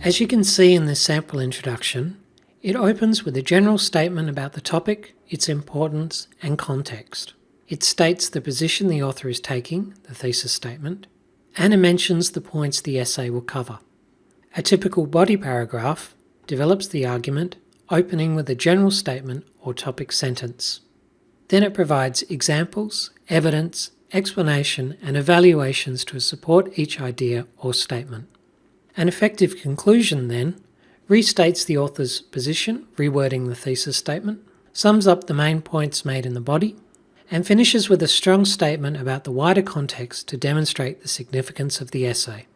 As you can see in this sample introduction, it opens with a general statement about the topic, its importance and context. It states the position the author is taking, the thesis statement, and it mentions the points the essay will cover. A typical body paragraph develops the argument, opening with a general statement or topic sentence. Then it provides examples, evidence, explanation and evaluations to support each idea or statement. An effective conclusion then restates the author's position, rewording the thesis statement, sums up the main points made in the body, and finishes with a strong statement about the wider context to demonstrate the significance of the essay.